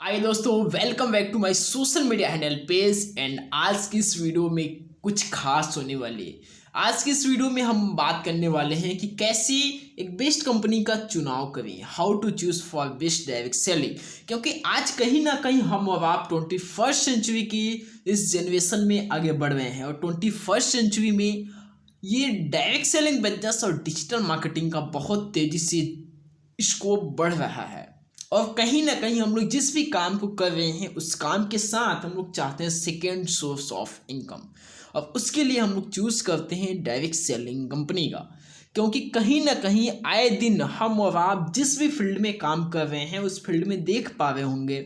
आइए दोस्तों welcome back to my social media handle page and आज की इस वीडियो में कुछ खास होने वाली है। आज की इस वीडियो में हम बात करने वाले हैं कि कैसे एक बेस्ट कंपनी का चुनाव करें how to choose for best direct selling क्योंकि आज कहीं ना कहीं हम अब आप ट्वेंटी फ़र्स्ट सेंचुरी की इस जनरेशन में आगे बढ़ रहे हैं और ट्वेंटी फ़र्स्ट सेंचुरी में ये डायरेक्ट सेलिंग बिज़नेस और डिजिटल मार्केटिंग का बहुत तेज़ी से स्कोप बढ़ रहा है। और कहीं ना कहीं हम लोग जिस भी काम को कर रहे हैं, उस काम के साथ हम लोग चाहते हैं सेकेंड सोर्स ऑफ़ इनकम अब उसके लिए हम लोग चूज़ करते हैं डायरेक्ट सेलिंग कंपनी का। क्योंकि कहीं ना कहीं आए दिन हम और आप जिस भी फ़ील्ड में काम कर रहे हैं, उस फ़ील्ड में देख पा रहे होंगे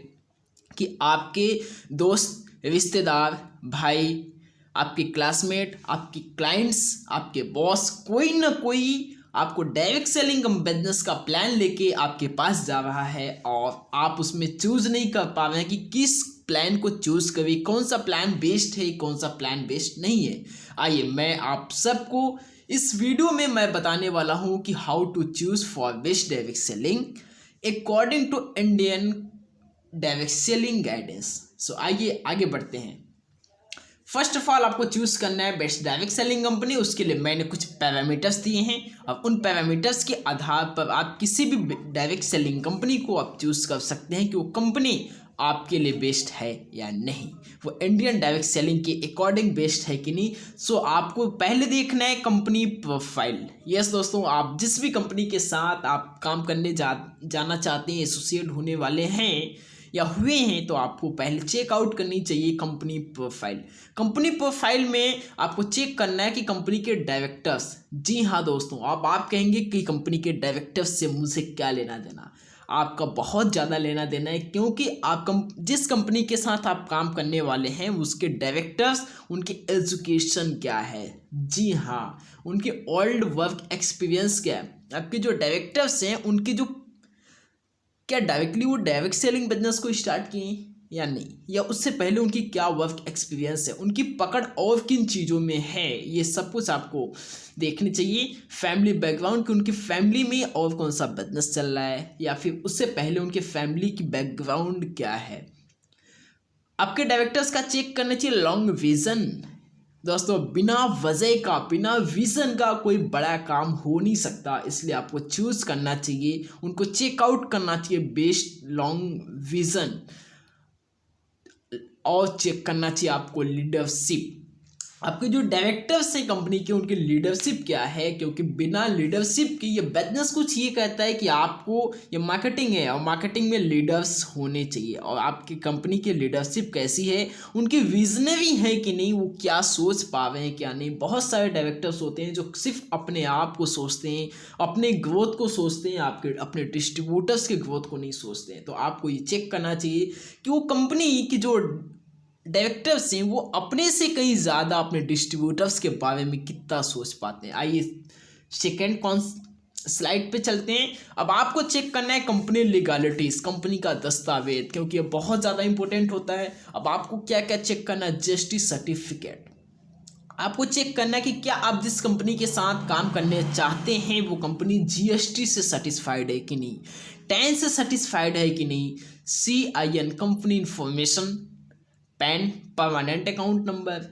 कि आपके दोस्त, रिश्तेदार, भाई, आपके क्लासमेट आपके क्लाइंट्स आपके बॉस कोई ना कोई आपको डायरेक्ट सेलिंग बिज़नेस का प्लान लेके आपके पास जा रहा है और आप उसमें चूज़ नहीं कर पा रहे हैं कि किस प्लान को चूज़ करें, कौन सा प्लान बेस्ट है, कौन सा प्लान बेस्ट नहीं है। आइए, मैं आप सबको इस वीडियो में मैं बताने वाला हूँ कि how to choose for best direct selling according to Indian direct selling guidance so आइए, आगे बढ़ते हैं। फ़र्स्ट ऑफ़ ऑल आपको चूज़ करना है बेस्ट डायरेक्ट सेलिंग कंपनी उसके लिए मैंने कुछ पैरामीटर्स दिए हैं। अब उन पैरामीटर्स के आधार पर आप किसी भी डायरेक्ट सेलिंग कंपनी को आप चूज़ कर सकते हैं कि वो कंपनी आपके लिए बेस्ट है या नहीं। वो इंडियन डायरेक्ट सेलिंग के अकॉर्डिंग बेस्ट है कि नहीं। सो आपको पहले देखना है कंपनी प्रोफ़ाइल यस दोस्तों, आप जिस भी कंपनी के साथ आप काम करने जा, जाना चाहते हैं एसोसिएट होने वाले हैं या हुए हैं तो आपको पहले चेकआउट करनी चाहिए कंपनी प्रोफ़ाइल कंपनी प्रोफ़ाइल में आपको चेक करना है कि कंपनी के डायरेक्टर्स जी हाँ दोस्तों, अब आप कहेंगे कि कंपनी के डायरेक्टर्स से मुझे क्या लेना देना? आपका बहुत ज़्यादा लेना देना है, क्योंकि आप कम, जिस कंपनी के साथ आप काम करने वाले हैं, उसके डायरेक्टर्स उनकी एजुकेशन क्या है? जी हाँ उनके ओल्ड वर्क एक्सपीरियंस क्या है? आपके जो डायरेक्टर्स हैं, उनकी जो क्या डायरेक्टली वो डायरेक्ट सेलिंग बिज़नेस को स्टार्ट किए या नहीं? या उससे पहले उनकी क्या वर्क एक्सपीरियंस है? उनकी पकड़ और किन चीज़ों में है? ये सब कुछ आपको देखनी चाहिए। फैमिली बैकग्राउंड कि उनकी फैमिली में और कौन सा बिज़नेस चल रहा है? या फिर उससे पहले उनके फैमिली की बैकग्राउंड क्या है? आपके डायरेक्टर्स का चेक करना चाहिए लॉन्ग विजन दोस्तों, बिना वजह का, बिना विज़न का कोई बड़ा काम हो नहीं सकता। इसलिए आपको चूज़ करना चाहिए, उनको चेकआउट करना चाहिए बेस्ट लॉन्ग विज़न और चेक करना चाहिए आपको लीडरशिप आपके जो डायरेक्टर्स हैं कंपनी के, उनकी लीडरशिप क्या है? क्योंकि बिना लीडरशिप के ये बिज़नेस कुछ ये कहता है कि आपको ये मार्केटिंग है और मार्केटिंग में लीडर्स होने चाहिए। और आपकी कंपनी की लीडरशिप कैसी है? उनकी विजनरी है कि नहीं? वो क्या सोच पा रहे हैं, क्या नहीं? बहुत सारे डायरेक्टर्स होते हैं जो सिर्फ़ अपने आप को सोचते हैं, अपने ग्रोथ को सोचते हैं, आपके, अपने डिस्ट्रीब्यूटर्स के ग्रोथ को नहीं सोचते हैं। तो आपको ये चेक करना चाहिए कि वो कंपनी की जो डायरेक्टर्स हैं, वो अपने से कहीं ज़्यादा अपने डिस्ट्रीब्यूटर्स के बारे में कितना सोच पाते हैं। आइए सेकेंड कौन स्लाइड पे चलते हैं। अब आपको चेक करना है कंपनी लीगालिटीज़ कंपनी का दस्तावेज़, क्योंकि ये बहुत ज़्यादा इंपॉर्टेंट होता है। अब आपको क्या क्या चेक करना है? जीएसटी सर्टिफिकेट आपको चेक करना है कि क्या आप जिस कंपनी के साथ काम करने चाहते हैं, वो कंपनी जीएसटी से सेटिस्फाइड है कि नहीं? टेन से सेटिस्फाइड है कि नहीं? C I N company information PAN permanent account number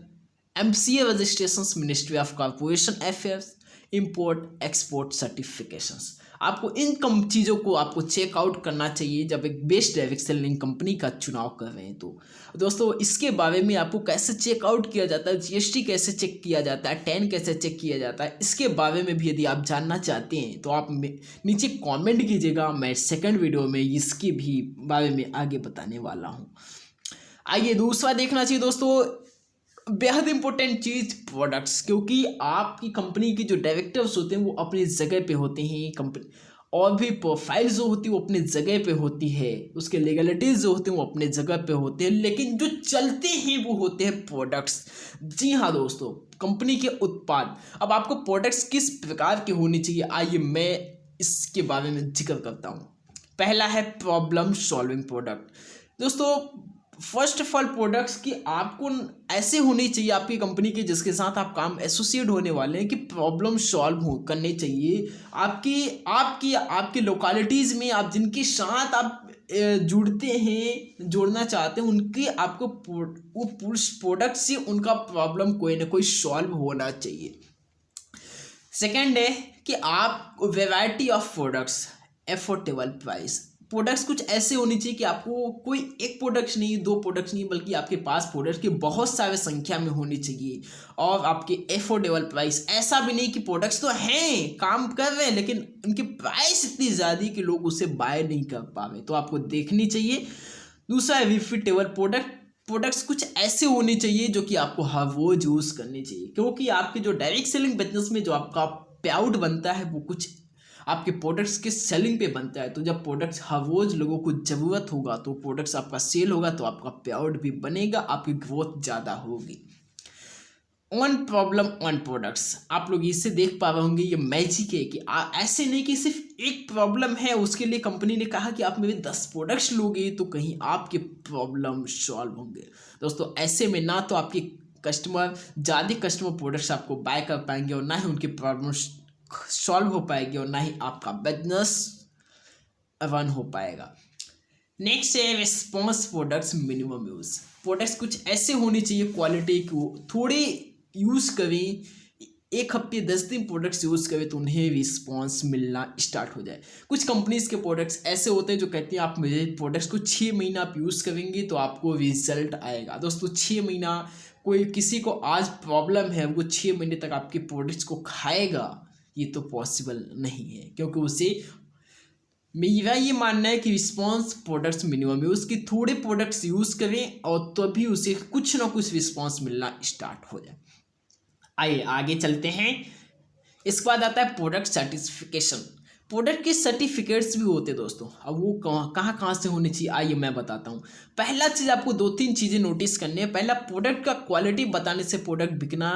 M C A registration ministry of corporation affairs import export certifications आपको इन कम चीज़ों को आपको चेकआउट करना चाहिए जब एक बेस्ट डायरेक्ट सेलिंग कंपनी का चुनाव कर रहे हैं तो। दोस्तों, इसके बारे में आपको कैसे चेकआउट किया जाता है जीएसटी कैसे चेक किया जाता है टेन कैसे चेक किया जाता है, इसके बारे में भी यदि आप जानना चाहते हैं तो आप नीचे कॉमेंट कीजिएगा, मैं सेकेंड वीडियो में इसके भी बारे में आगे बताने वाला हूँ। आइए दूसरा देखना चाहिए दोस्तों, बेहद इंपॉर्टेंट चीज़ प्रोडक्ट्स क्योंकि आपकी कंपनी के जो डायरेक्टर्स होते हैं, वो अपनी जगह पे होते हैं कंपनी और भी प्रोफ़ाइल जो होती है, वो अपनी जगह पे होती है। उसके लीगलिटीज़ जो होते हैं, वो अपने जगह पे होते हैं, लेकिन जो चलते हैं, वो होते हैं प्रोडक्ट्स जी हाँ दोस्तों कंपनी के उत्पाद। अब आपको प्रोडक्ट्स किस प्रकार के होने चाहिए, आइए मैं इसके बारे में ज़िक्र करता हूँ। पहला है प्रॉब्लम सॉल्विंग प्रोडक्ट दोस्तों फ़र्स्ट ऑफ़ ऑल प्रोडक्ट्स की आपको ऐसे होनी चाहिए आपकी कंपनी के जिसके साथ आप काम एसोसिएट होने वाले हैं कि प्रॉब्लम सॉल्व हो, करने चाहिए। आपकी आपकी आपकी लोकेलिटीज़ में आप जिनके साथ आप जुड़ते हैं, जोड़ना चाहते हैं, उनके आपको प्रोडक्ट से उनका प्रॉब्लम कोई ना कोई सॉल्व होना चाहिए। सेकेंड है कि आप variety of products affordable price products कुछ ऐसे होने चाहिए कि आपको कोई एक प्रोडक्ट्स नहीं, दो प्रोडक्ट्स नहीं, बल्कि आपके पास प्रोडक्ट्स की बहुत सारे संख्या में होनी चाहिए। और आपके एफोर्डेबल प्राइस ऐसा भी नहीं कि प्रोडक्ट्स तो हैं, काम कर रहे हैं, लेकिन उनकी प्राइस इतनी ज़्यादा कि लोग उसे बाय नहीं कर पा रहे तो आपको देखनी चाहिए। दूसरा है रिफिटेबल प्रोडक्ट प्रोडक्ट्स कुछ ऐसे होने चाहिए जो कि आपको हर रोज यूज़ करने चाहिए। क्योंकि आपके जो डायरेक्ट सेलिंग बिज़नेस में जो आपका पे बनता है, वो कुछ आपके प्रोडक्ट्स के सेलिंग पे बनता है? तो जब प्रोडक्ट्स हर रोज लोगों को ज़रूरत होगा तो प्रोडक्ट्स आपका सेल होगा तो आपका पे भी बनेगा आपकी ग्रोथ ज़्यादा होगी। वन प्रॉब्लम वन प्रोडक्ट्स आप लोग इससे देख पा रहे होंगे ये मैजिक है कि आ, ऐसे नहीं कि सिर्फ़ एक प्रॉब्लम है उसके लिए कंपनी ने कहा कि आप मेरे दस प्रोडक्ट्स लोगे तो कहीं आपके प्रॉब्लम सॉल्व होंगे। दोस्तों ऐसे में ना तो आपके कस्टमर ज़्यादा कस्टमर प्रोडक्ट्स आपको बाय कर पाएँगे और ना ही उनके प्रॉब्लम सॉल्व हो पाएगी और ना ही आपका बिज़नेस रन हो पाएगा। नेक्स्ट है response products minimum use products कुछ ऐसे होने चाहिए क्वालिटी को थोड़े यूज़ करें, एक हफ़्ते, दस दिन प्रोडक्ट्स यूज़ करें तो उन्हें रिस्पॉन्स मिलना स्टार्ट हो जाए। कुछ कंपनीज़ के प्रोडक्ट्स ऐसे होते हैं जो कहते हैं आप मेरे प्रोडक्ट्स को छः महीना आप यूज़ करेंगे तो आपको रिज़ल्ट आएगा। दोस्तों छः महीना कोई किसी को आज प्रॉब्लम है, वो छः महीने तक आपके प्रोडक्ट्स को खाएगा। ये तो पॉसिबल नहीं है, क्योंकि उसे, मेरा ये मानना है कि रिस्पॉन्स प्रोडक्ट्स मिनिमम यूज़ कि थोड़े प्रोडक्ट्स यूज़ करें और तभी तो उसे कुछ ना कुछ रिस्पॉन्स मिलना स्टार्ट हो जाए। आइए, आगे चलते हैं। इसके बाद आता है प्रोडक्ट सर्टिफिकेशन प्रोडक्ट के सर्टिफिकेट्स भी होते हैं दोस्तों, अब वो कहाँ कहाँ से होने चाहिए, आइए मैं बताता हूँ। पहला चीज़ आपको दो तीन चीज़ें नोटिस करनी है। पहला प्रोडक्ट का क्वालिटी बताने से प्रोडक्ट बिकना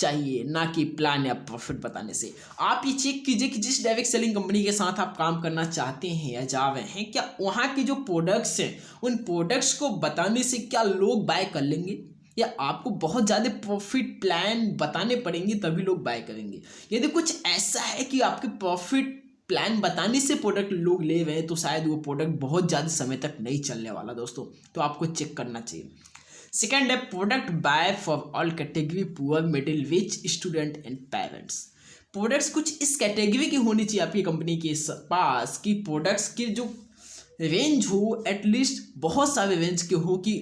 चाहिए, ना कि प्लान या प्रॉफिट बताने से। आप ये चेक कीजिए कि जिस डायरेक्ट सेलिंग कंपनी के साथ आप काम करना चाहते हैं या जा रहे हैं, क्या वहाँ के जो प्रोडक्ट्स हैं, उन प्रोडक्ट्स को बताने से क्या लोग बाय कर लेंगे? या आपको बहुत ज़्यादा प्रॉफिट प्लान बताने पड़ेंगे तभी लोग बाय करेंगे। यदि कुछ ऐसा है कि आपके प्रॉफिट प्लान बताने से प्रोडक्ट लोग ले रहे हैं तो शायद वो प्रोडक्ट बहुत ज़्यादा समय तक नहीं चलने वाला दोस्तों। तो आपको चेक करना चाहिए। सेकेंड है product buy for all category poor middle rich student and parents products कुछ इस कैटेगरी की होनी चाहिए आपकी कंपनी के पास कि प्रोडक्ट्स की जो रेंज हो एटलीस्ट बहुत सारे रेंज के हो कि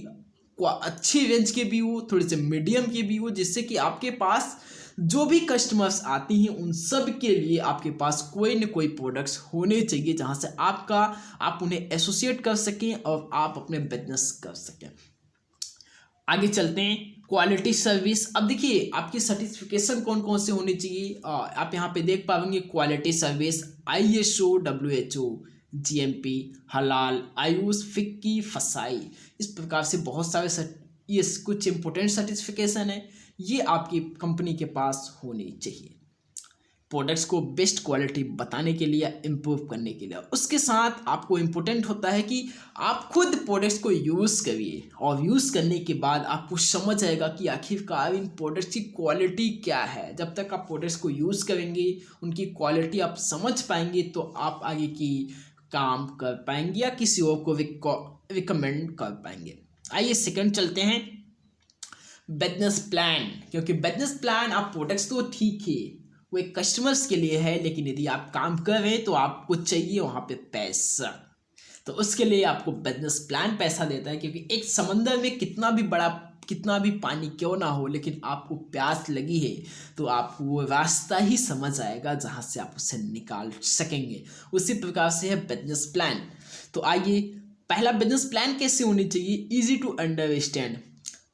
अच्छी रेंज के भी हो, थोड़े से मीडियम के भी हो, जिससे कि आपके पास जो भी कस्टमर्स आती हैं, उन सब के लिए आपके पास कोई न कोई प्रोडक्ट्स होने चाहिए जहाँ से आपका आप उन्हें एसोसिएट कर सकें और आप अपने बिज़नेस कर सकें। आगे चलते हैं। क्वालिटी सर्विस अब देखिए, आपकी सर्टिफिकेशन कौन कौन से होनी चाहिए? आप यहाँ पे देख पाएँगे quality service I S O W H O G M P हलाल आयुष, फिक्की, फसाई। इस प्रकार से बहुत सारे ये कुछ इंपॉर्टेंट सर्टिफिकेशन है। ये आपकी कंपनी के पास होनी चाहिए। प्रोडक्ट्स को बेस्ट क्वालिटी बताने के लिए इम्प्रूव करने के लिए। उसके साथ आपको इम्पोर्टेंट होता है कि आप खुद प्रोडक्ट्स को यूज़ करिए और यूज़ करने के बाद आपको समझ आएगा कि आखिरकार इन प्रोडक्ट्स की क्वालिटी क्या है। जब तक आप प्रोडक्ट्स को यूज़ करेंगे, उनकी क्वालिटी आप समझ पाएँगे तो आप आगे की काम कर पाएँगे या किसी और को रिकमेंड कर पाएँगे। आइए सेकंड चलते हैं। बिज़नेस प्लान क्योंकि बिज़नेस प्लान आप प्रोडक्ट्स तो ठीक है वो एक कस्टमर्स के लिए है, लेकिन यदि आप काम कर रहे हैं तो आपको चाहिए वहाँ पे पैसा। तो उसके लिए आपको बिज़नेस प्लान पैसा देता है, क्योंकि एक समंदर में कितना भी बड़ा, कितना भी पानी क्यों ना हो, लेकिन आपको प्यास लगी है तो आपको वो रास्ता ही समझ आएगा जहाँ से आप उसे निकाल सकेंगे। उसी प्रकार से है बिज़नेस प्लान तो आइए, पहला बिज़नेस प्लान कैसे होनी चाहिए? इजी टू अंडरस्टैंड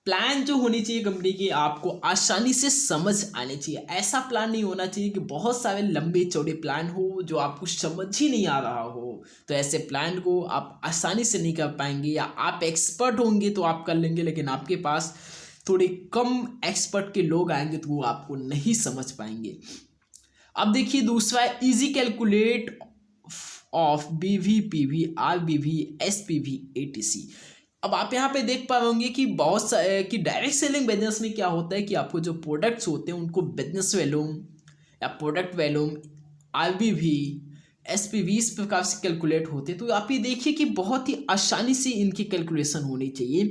प्लान जो होनी चाहिए कंपनी की, आपको आसानी से समझ आनी चाहिए। ऐसा प्लान नहीं होना चाहिए कि बहुत सारे लंबे चौड़े प्लान हो जो आपको समझ ही नहीं आ रहा हो। तो ऐसे प्लान को आप आसानी से नहीं कर पाएँगे या आप एक्सपर्ट होंगे तो आप कर लेंगे, लेकिन आपके पास थोड़े कम एक्सपर्ट के लोग आएँगे तो वो आपको नहीं समझ पाएँगे। अब देखिए दूसरा easy calculate of B V P V R B V S P V A T C अब आप यहाँ पे देख पा होंगे कि बहुत सा कि डायरेक्ट सेलिंग बिज़नेस में क्या होता है कि आपको जो प्रोडक्ट्स होते हैं, उनको बिज़नेस वैल्यूम या product volume R B V S P V इस प्रकार से कैलकुलेट होते हैं। तो आप ये देखिए कि बहुत ही आसानी से इनकी कैलकुलेशन होनी चाहिए।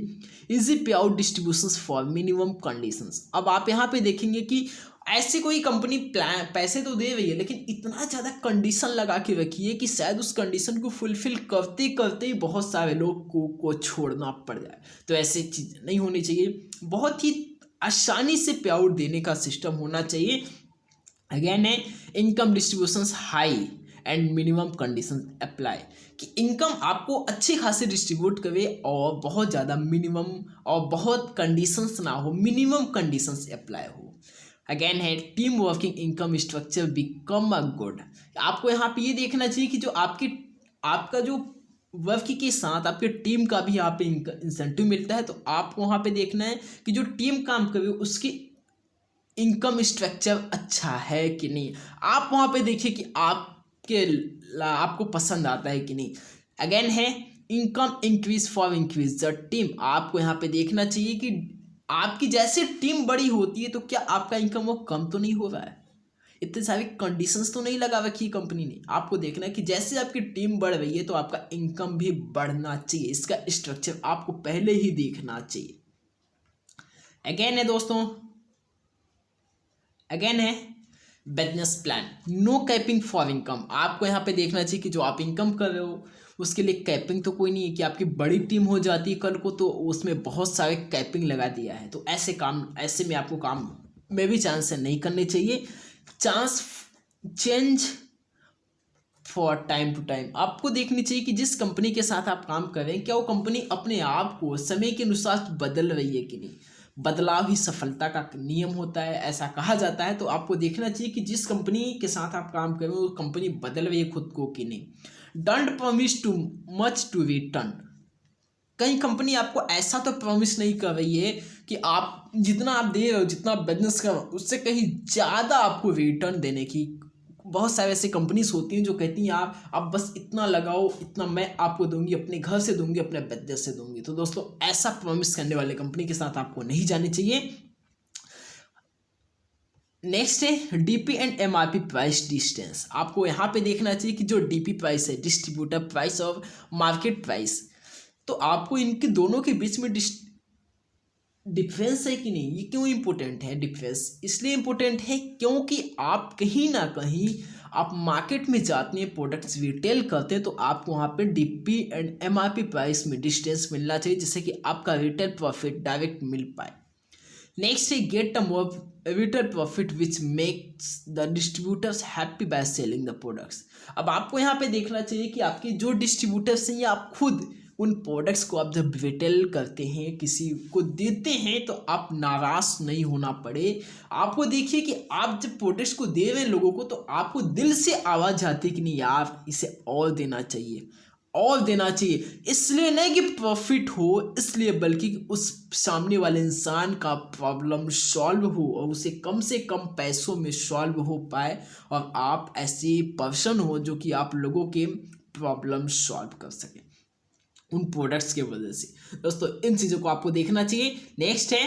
Easy pay out distribution for minimum conditions अब आप यहाँ पे देखेंगे कि ऐसी कोई कंपनी प्लान पैसे तो दे रही है लेकिन इतना ज़्यादा कंडीशन लगा के रखी है कि शायद उस कंडीशन को फुलफिल करते करते ही बहुत सारे लोग को, को छोड़ना पड़ जाए। तो ऐसी चीज़ नहीं होनी चाहिए। बहुत ही आसानी से पे आउट देने का सिस्टम होना चाहिए। अगेन है income distribution high and minimum condition apply कि इनकम आपको अच्छी खासी डिस्ट्रीब्यूट करे और बहुत ज़्यादा मिनिमम और बहुत कंडीशंस ना हो मिनिमम कंडीशंस अप्लाई हो। अगेन है team working income structure become a good आपको यहाँ पे ये देखना चाहिए कि जो आपकी, आपका जो वर्क के साथ आपके टीम का भी यहाँ पे इंसेंटिव मिलता है तो आपको वहाँ पे देखना है कि जो टीम काम करे उसकी इनकम स्ट्रक्चर अच्छा है कि नहीं। आप वहाँ पे देखिए कि आपके आपको पसंद आता है कि नहीं। अगेन है income increase for increase the team आपको यहाँ पे देखना चाहिए कि आपकी जैसे टीम बड़ी होती है तो क्या आपका इनकम वो कम तो नहीं हो रहा है? इतने सारी कंडीशंस तो नहीं लगा रखी कंपनी ने। आपको देखना है कि जैसे आपकी टीम बढ़ रही है तो आपका इनकम भी बढ़ना चाहिए। इसका स्ट्रक्चर आपको पहले ही देखना चाहिए। अगेन है दोस्तों। अगेन है business plan no capping for income आपको यहाँ पे देखना चाहिए कि जो आप इनकम कर रहे हो उसके लिए कैपिंग तो कोई नहीं है कि आपकी बड़ी टीम हो जाती है कल को तो उसमें बहुत सारे कैपिंग लगा दिया है। तो ऐसे काम, ऐसे में आपको काम में भी चांस है, नहीं करने चाहिए। Chance change for time to time आपको देखनी चाहिए कि जिस कंपनी के साथ आप काम कर क्या वो कंपनी अपने आप को समय के अनुसार बदल रही है कि नहीं? बदलाव ही सफलता का नियम होता है, ऐसा कहा जाता है। तो आपको देखना चाहिए कि जिस कंपनी के साथ आप काम कर वो कंपनी बदल रही है खुद को कि नहीं? Don't promise too much to return कई कंपनी आपको ऐसा तो प्रॉमिस नहीं कर रही है कि आप जितना आप दे रहे हो, जितना बिज़नेस कर उससे कहीं ज़्यादा आपको रिटर्न देने की बहुत सारे ऐसी कंपनीज़ होती हैं जो कहती हैं आप आप बस इतना लगाओ, इतना मैं आपको दूँगी, अपने घर से दूँगी, अपने बिज़नेस से दूँगी। तो दोस्तों, ऐसा प्रॉमिस करने वाले कंपनी के साथ आपको नहीं जानी चाहिए। नेक्स्ट है DP and MRP price distance आपको यहाँ पे देखना चाहिए कि जो डीपी प्राइस है डिस्ट्रीब्यूटर प्राइस और मार्केट प्राइस तो आपको इनके दोनों के बीच में डिफरेंस है कि नहीं? ये क्यों इम्पोर्टेंट है डिफरेंस इसलिए इम्पोर्टेंट है क्योंकि आप कहीं ना कहीं आप मार्केट में जाते हैं प्रोडक्ट्स रिटेल करते हैं तो आपको वहाँ पे डीपी एंड एमआरपी प्राइस में डिस्टेंस मिलना चाहिए जिससे कि आपका रिटेल प्रॉफिट डायरेक्ट मिल पाए। नेक्स्ट है get a more retail profit which makes the distributors happy by selling the products अब आपको यहाँ पे देखना चाहिए कि आपके जो डिस्ट्रीब्यूटर्स हैं, या आप खुद उन प्रोडक्ट्स को आप जब रिटेल करते हैं, किसी को देते हैं तो आप नाराज़ नहीं होना पड़े। आपको देखिए कि आप जब प्रोडक्ट्स को दे रहे हैं लोगों को तो आपको दिल से आवाज़ आती है कि नहीं यार, इसे और देना चाहिए। और देना चाहिए। इसलिए नहीं कि प्रॉफिट हो, इसलिए बल्कि उस सामने वाले इंसान का प्रॉब्लम सॉल्व हो और उसे कम से कम पैसों में सॉल्व हो पाए और आप ऐसे पर्सन हो जो कि आप लोगों के प्रॉब्लम सॉल्व कर सकें उन प्रोडक्ट्स के वजह से। दोस्तों, इन चीज़ों को आपको देखना चाहिए। नेक्स्ट है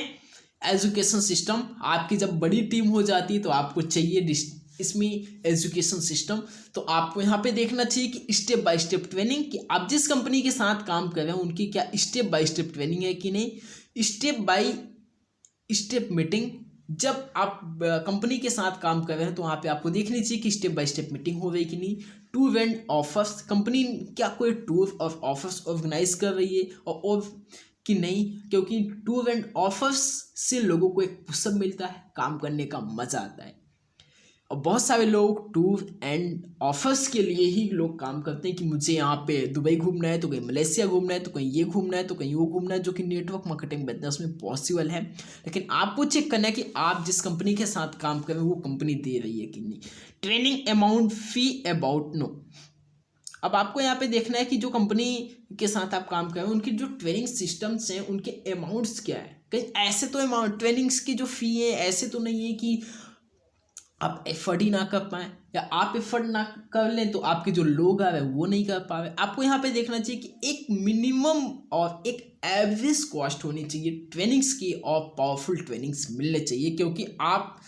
एजुकेशन सिस्टम आपकी जब बड़ी टीम हो जाती है तो आपको चाहिए इसमें एजुकेशन सिस्टम तो आपको यहाँ पे देखना चाहिए कि स्टेप बाय स्टेप ट्रेनिंग कि आप जिस कंपनी के साथ काम कर रहे हैं उनकी क्या स्टेप बाय स्टेप ट्रेनिंग है कि नहीं? स्टेप बाय स्टेप मीटिंग जब आप कंपनी के साथ काम कर रहे हैं तो वहाँ पे आपको देखनी चाहिए कि स्टेप बाय स्टेप मीटिंग हो रही कि नहीं। टूर एंड ऑफर्स कंपनी क्या कोई टूर और ऑफर्स ऑर्गेनाइज कर रही है और, और कि नहीं? क्योंकि टूर एंड ऑफर्स से लोगों को एक पुस्तक मिलता है काम करने का मज़ा आता है। और बहुत सारे लोग टूर एंड ऑफर्स के लिए ही लोग काम करते हैं कि मुझे यहाँ पे दुबई घूमना है तो कहीं मलेशिया घूमना है तो कहीं ये घूमना है तो कहीं वो घूमना है, जो कि नेटवर्क मार्केटिंग बिज़नेस में पॉसिबल है। लेकिन आपको चेक करना है कि आप जिस कंपनी के साथ काम कर रहे हैं, वो कंपनी दे रही है कि नहीं। Training amount fee about no अब आपको यहाँ पे देखना है कि जो कंपनी के साथ आप काम कर रहे हैं, उनकी जो ट्रेनिंग सिस्टम्स हैं, उनके अमाउंट्स क्या है? कहीं ऐसे तो अमाउंट ट्रेनिंग्स की जो फ़ी है, ऐसे तो नहीं है कि आप एफर्ट ही ना कर पाए, या आप एफर्ट ना कर लें तो आपके जो लोग आ रहे हैं वो नहीं कर पा रहे। आपको यहाँ पे देखना चाहिए कि एक मिनिमम और एक एवरेज कॉस्ट होनी चाहिए ट्रेनिंग्स की और पावरफुल ट्रेनिंग्स मिलने चाहिए, क्योंकि आप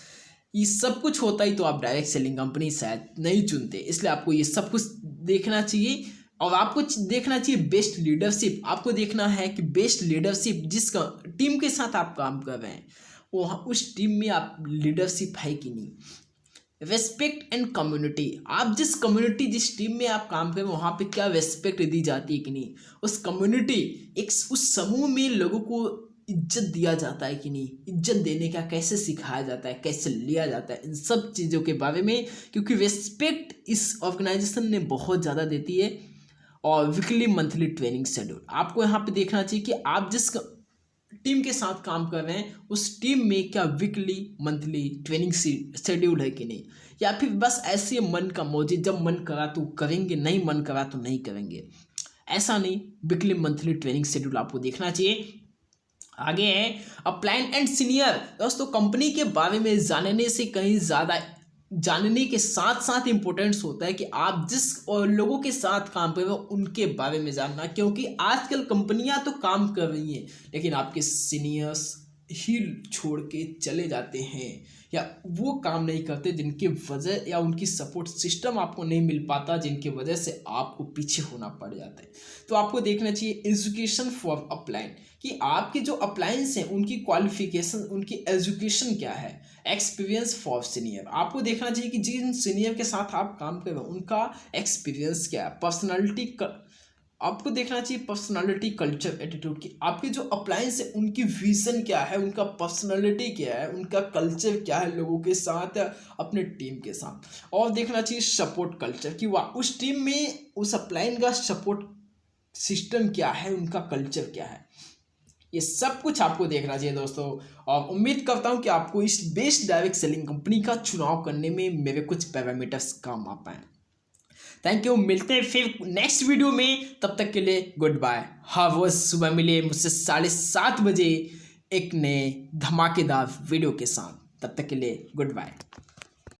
ये सब कुछ होता ही तो आप डायरेक्ट सेलिंग कंपनी शायद नहीं चुनते। इसलिए आपको ये सब कुछ देखना चाहिए और आपको देखना चाहिए बेस्ट लीडरशिप आपको देखना है कि बेस्ट लीडरशिप जिस टीम के साथ आप काम कर रहे हैं। वो उस टीम में आप लीडरशिप है कि नहीं? रेस्पेक्ट एंड कम्युनिटी आप जिस कम्युनिटी जिस टीम में आप काम करें वहाँ पे क्या रेस्पेक्ट दी जाती है कि नहीं? उस कम्युनिटी एक उस समूह में लोगों को इज़्ज़त दिया जाता है कि नहीं? इज़्ज़त देने का कैसे सिखाया जाता है? कैसे लिया जाता है? इन सब चीज़ों के बारे में, क्योंकि रेस्पेक्ट इस ऑर्गेनाइजेशन ने बहुत ज़्यादा देती है, और वीकली मंथली ट्रेनिंग शेड्यूल आपको यहाँ पे देखना चाहिए कि आप जिस टीम के साथ काम कर रहे हैं, उस टीम में क्या वीकली, मंथली ट्रेनिंग शेड्यूल है कि नहीं? या फिर बस ऐसे मन का मौजी जब मन करा तो करेंगे, नहीं मन करा तो नहीं करेंगे। ऐसा नहीं, वीकली मंथली ट्रेनिंग शेड्यूल आपको देखना चाहिए। आगे है अप्लाइन एंड सीनियर दोस्तों कंपनी के बारे में जानने से कहीं ज़्यादा जानने के साथ साथ इम्पोर्टेंस होता है कि आप जिस लोगों के साथ काम कर रहे हो, उनके बारे में जानना, क्योंकि आजकल कंपनियाँ तो काम कर रही हैं, लेकिन आपके सीनियर्स ही छोड़ के चले जाते हैं या वो काम नहीं करते जिनके वजह या उनकी सपोर्ट सिस्टम आपको नहीं मिल पाता, जिनके वजह से आपको पीछे होना पड़ जाता है। तो आपको देखना चाहिए एजुकेशन फॉर अप्लाइन कि आपके जो अप्लायंस हैं, उनकी क्वालिफिकेशन उनकी एजुकेशन क्या है? एक्सपीरियंस फॉर सीनियर आपको देखना चाहिए कि जिन सीनियर के साथ आप काम कर रहे हो, उनका एक्सपीरियंस क्या है? पर्सनैलिटी आपको देखना चाहिए पर्सनालिटी कल्चर एटीट्यूड की। आपके जो अप्लायंस है, उनकी विजन क्या है, उनका पर्सनालिटी क्या है, उनका कल्चर क्या है लोगों के साथ, अपने टीम के साथ। और देखना चाहिए सपोर्ट कल्चर कि। वाह, उस टीम में, उस अप्लाइन का सपोर्ट सिस्टम क्या है, उनका कल्चर क्या है। ये सब कुछ आपको देखना चाहिए दोस्तों। और उम्मीद करता हूँ कि आपको इस बेस्ट डायरेक्ट सेलिंग कंपनी का चुनाव करने में मेरे कुछ पैरामीटर्स काम आ पाए। थैंक यू मिलते हैं फिर नेक्स्ट वीडियो में। तब तक के लिए गुड बाय हाँ वो सुबह मिले मुझसे साढ़े सात बजे एक नए धमाकेदार वीडियो के साथ। तब तक के लिए गुड बाय